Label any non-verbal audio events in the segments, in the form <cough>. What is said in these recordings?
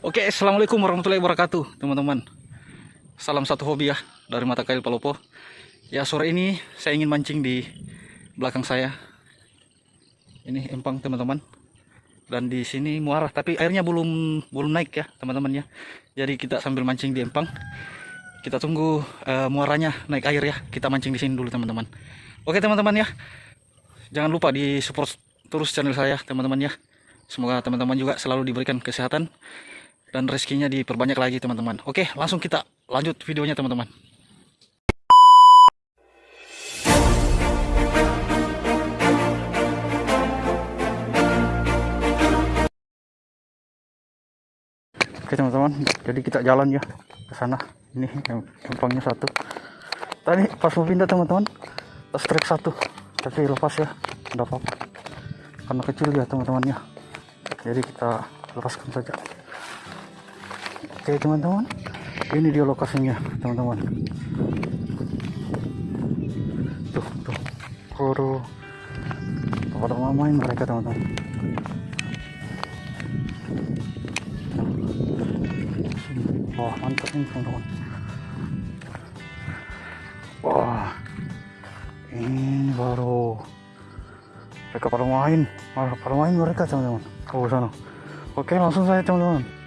Oke, assalamualaikum warahmatullahi wabarakatuh, teman-teman. Salam satu hobi ya dari mata kail Palopo. Ya sore ini saya ingin mancing di belakang saya. Ini empang teman-teman. Dan di sini muara, tapi airnya belum belum naik ya teman-teman ya. Jadi kita sambil mancing di empang. Kita tunggu eh, muaranya naik air ya. Kita mancing di sini dulu teman-teman. Oke teman-teman ya. Jangan lupa di support terus channel saya teman-teman ya. Semoga teman-teman juga selalu diberikan kesehatan dan rezekinya diperbanyak lagi teman-teman. Oke, langsung kita lanjut videonya teman-teman. Oke teman-teman, jadi kita jalan ya ke sana. Ini yang empangnya satu. Tadi pas mau pindah teman-teman, trek satu, tapi lepas ya, tidak apa-apa. Karena kecil ya teman-teman ya. Jadi kita lepaskan saja. Oke teman-teman, ini dia lokasinya teman-teman. Tuh, tuh, koro. Pada main mereka teman-teman. Wah mantap nih teman-teman. Wah, ini baru mereka pada main, pada main mereka teman-teman. Oh sana. Oke langsung saya teman-teman.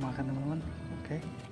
Makan teman-teman. Oke. oke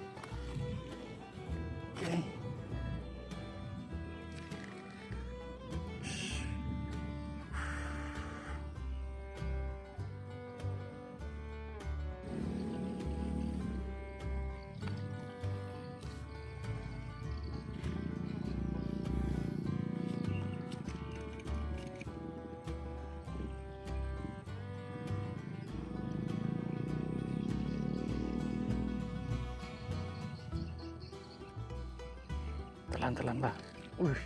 telan-telan lah uh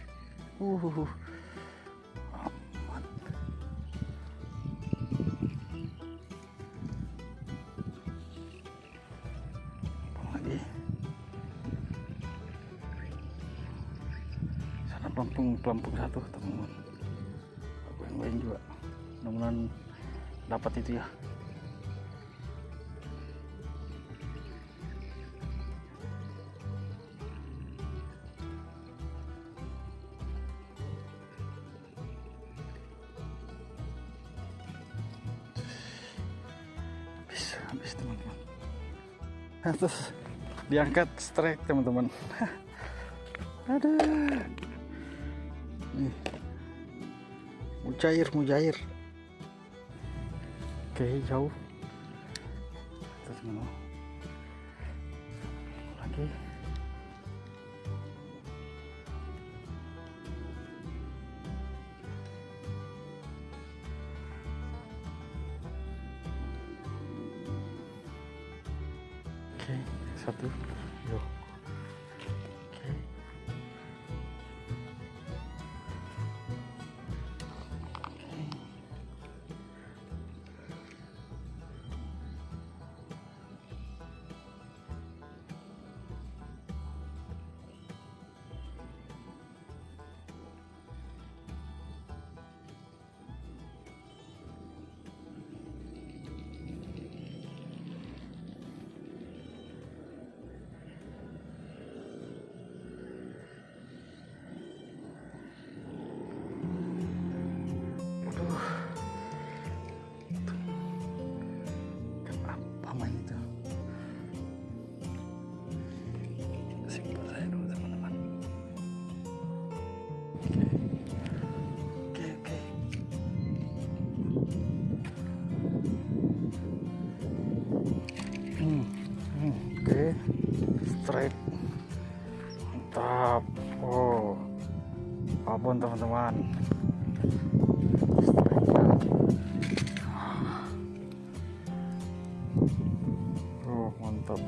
uh lagi? Pelampung pelampung satu teman-teman aku yang lain juga. Mudah-mudahan dapat itu ya terus diangkat strike teman-teman. <laughs> Ada nih. Mujair mujair. Oke jauh. Terus lagi Straight. Mantap. Oh. Abon teman-teman. Oh, mantap.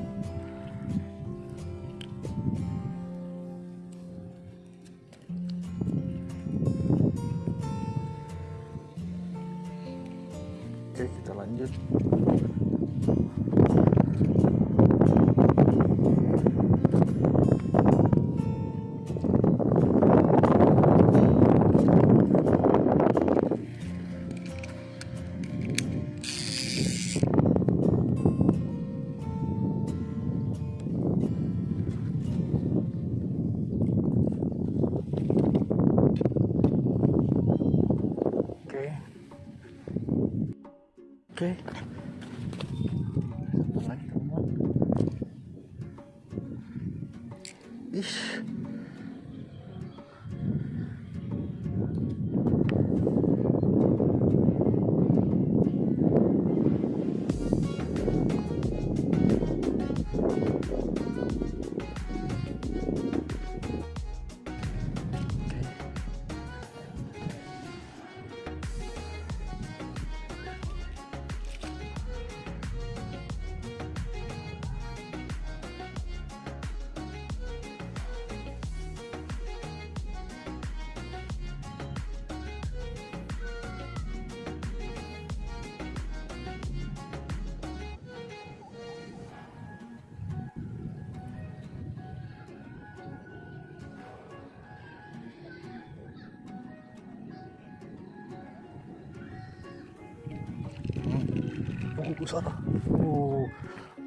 Ke sana. Oh,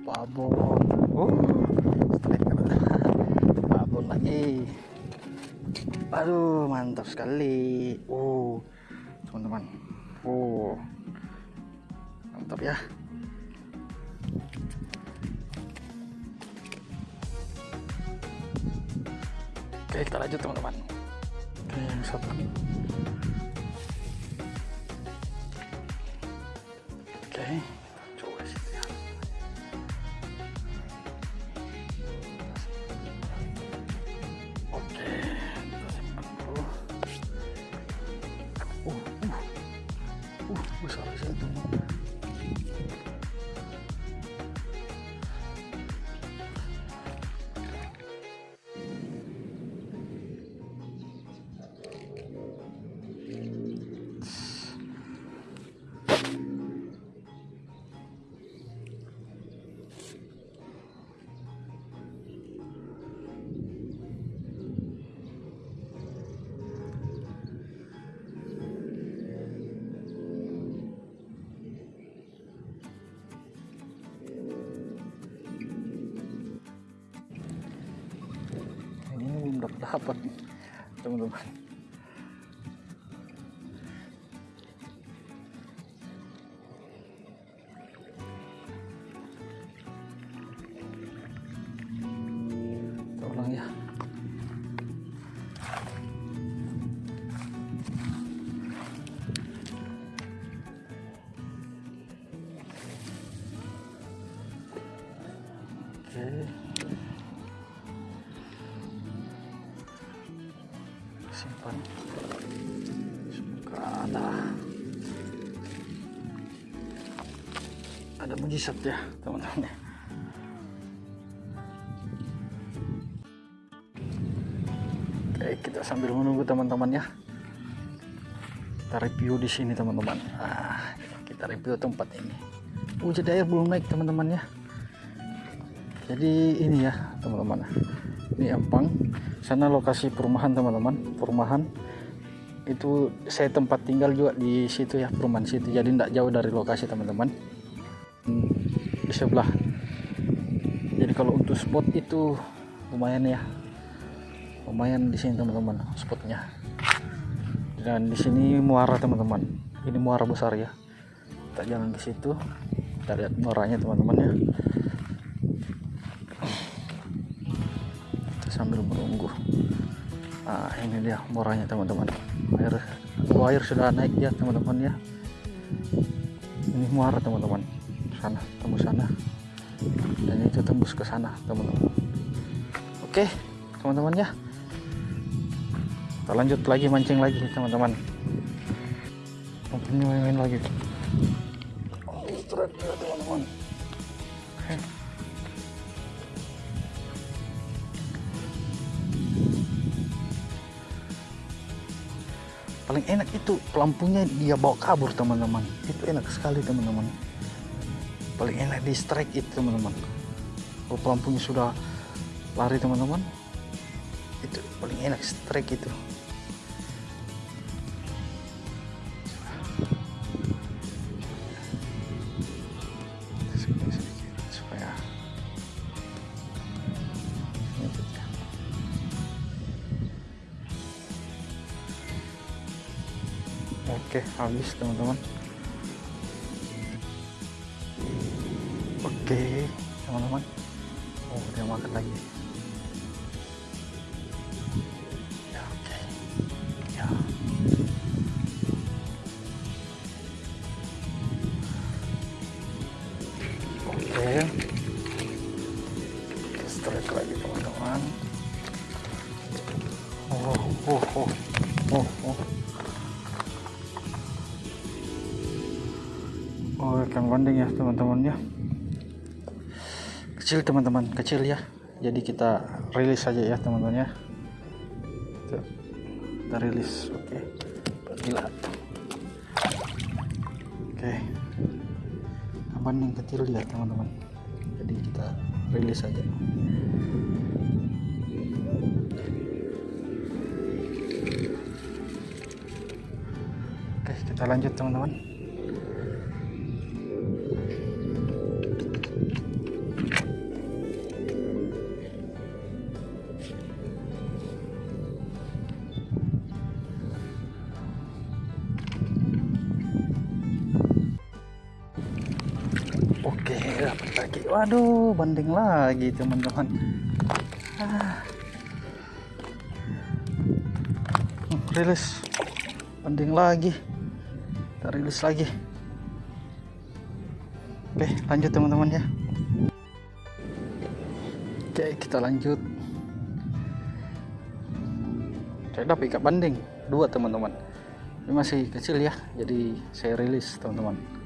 babon. Oh, strike babon lagi. Aduh, mantap sekali. Oh, teman-teman. Oh, mantap ya. Oke, kita lanjut teman-teman. Oke, yang satu. Oke, apa? Teman-teman. Tolong ya. Okay. Simpan. Semoga ada mujizat ya teman-teman ya. Oke, kita sambil menunggu teman-teman ya. Kita review di sini teman-teman. Ah, kita review tempat ini. Jadi air belum naik teman-teman ya. Jadi ini ya teman-teman. Ini Ampang. Sana lokasi perumahan teman-teman. Perumahan itu saya tempat tinggal juga di situ ya perumahan situ. Jadi tidak jauh dari lokasi teman-teman. Hmm, di sebelah. Jadi kalau untuk spot itu lumayan ya lumayan di sini teman-teman spotnya dan di sini muara teman-teman ini muara besar ya kita jalan ke situ kita lihat muaranya teman-teman ya sambil menunggu. Nah ini dia muaranya teman-teman. Air oh, air sudah naik ya teman-teman ya. Ini muara teman-teman. Sana tembus sana. Dan itu tembus ke sana teman-teman. Oke teman-teman ya. Kita lanjut lagi mancing lagi teman-teman. Main-main lagi. Oh, paling enak itu pelampungnya dia bawa kabur teman-teman. Itu enak sekali teman-teman. Paling enak di strike itu teman-teman. Kalau pelampungnya sudah lari teman-teman itu paling enak strike itu habis teman-teman. Oke teman-teman. Oh dia makan lagi. Ya oke. Ya. Oke. Kita strike lagi teman-teman. Oh oh oh. Oh oh bandeng ya teman-teman ya. Kecil teman-teman kecil ya. Jadi kita rilis saja ya teman-teman ya. Kita rilis oke. Gila. Oke. Banding kecil ya teman-teman. Jadi kita rilis saja oke kita lanjut teman-teman Waduh, banding lagi teman-teman. Ah. Rilis. Banding lagi. Kita rilis lagi. Oke, lanjut teman-teman ya. Oke, kita lanjut. Saya dapat ikat banding dua teman-teman. Ini masih kecil ya, jadi saya rilis teman-teman.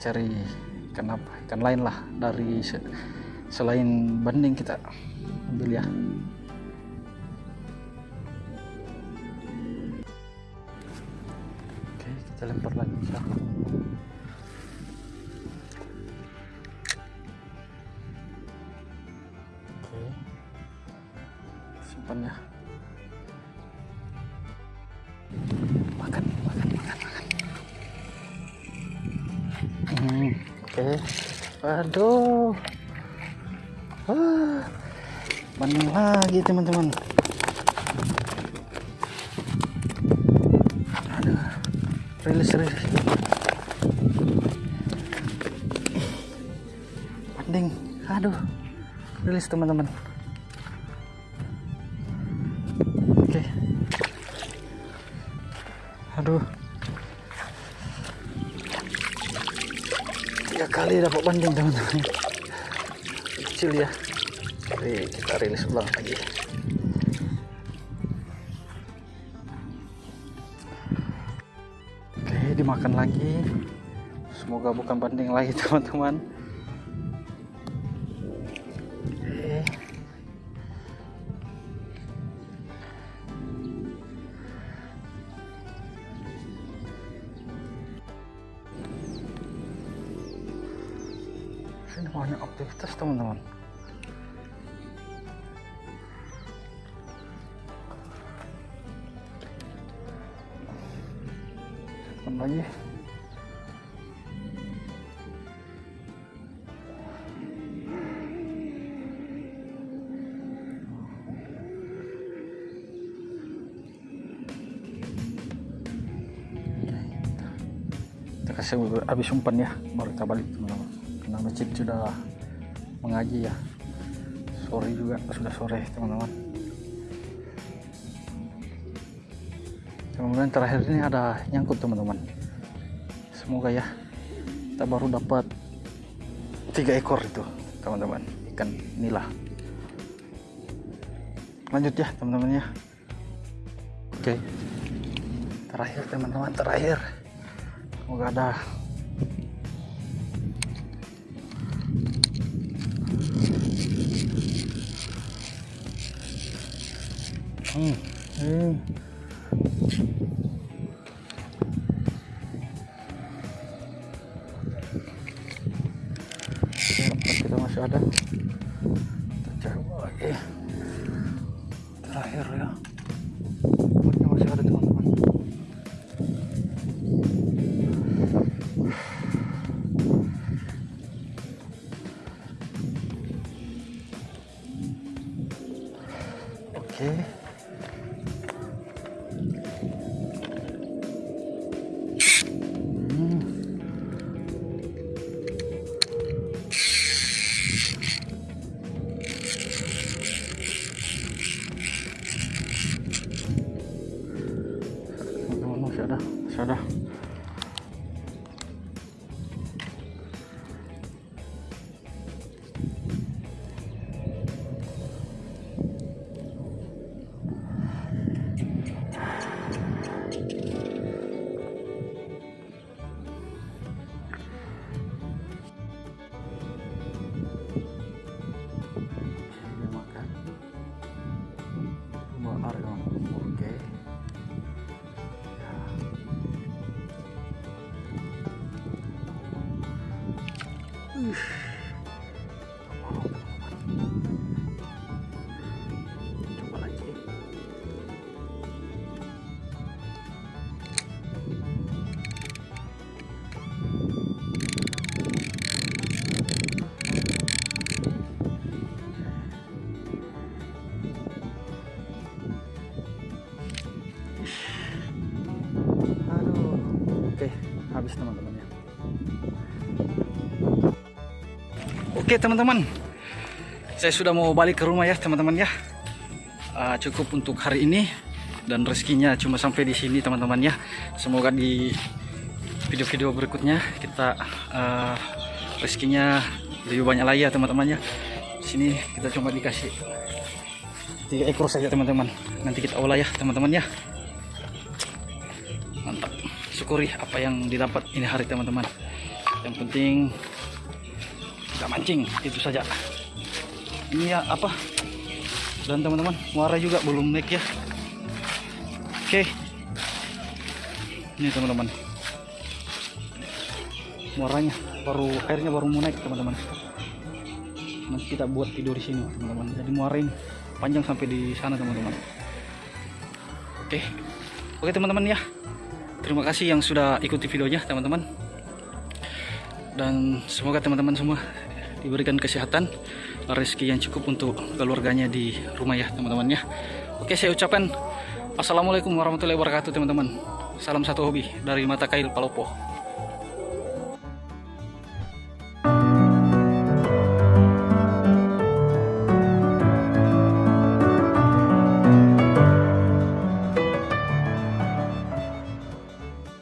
Cari ikan apa ikan lain lah dari se- selain banding kita ambil ya. Oke kita lempar lagi ya. oke. Simpan ya Oke, waduh, ah, lagi teman-teman. Aduh, rilis rilis. Banding, aduh, rilis teman-teman. Tiga kali dapat banding teman-teman. Kecil ya. Jadi kita rilis ulang lagi. Oke dimakan lagi. Semoga bukan banding lagi <laughs> teman-teman aktivitas teman-teman lagi kita kasih habis umpan ya. Baru kita balik. Teman-teman karena masjid sudah mengaji ya. Sore juga sudah sore teman-teman. Kemudian terakhir ini ada nyangkut teman-teman. Semoga ya kita baru dapat tiga ekor itu teman-teman. Ikan nila. Lanjut ya teman-teman ya. Oke. Terakhir teman-teman terakhir. Semoga ada kita coba Oke teman-teman, saya sudah mau balik ke rumah ya teman-teman ya. Ah, cukup untuk hari ini dan rezekinya cuma sampai di sini teman-teman ya. Semoga di video-video berikutnya kita ah, rezekinya lebih banyak lagi ya teman-teman ya. Sini kita cuma dikasih tiga ekor saja teman-teman. Nanti kita olah ya teman-teman ya mantap syukuri apa yang didapat ini hari teman-teman yang penting mancing itu saja. Ini ya apa? Dan teman-teman muara juga belum naik ya. Oke. Ini teman-teman. Muaranya baru airnya baru mau naik teman-teman. Nanti kita buat tidur di sini teman-teman. Jadi muara ini panjang sampai di sana teman-teman. Oke. Oke teman-teman ya. Terima kasih yang sudah ikuti videonya teman-teman. Dan semoga teman-teman semua diberikan kesehatan Rezeki yang cukup untuk keluarganya di rumah ya teman-teman ya. Oke saya ucapkan Assalamualaikum warahmatullahi wabarakatuh teman-teman. Salam satu hobi dari Mata Kail Palopo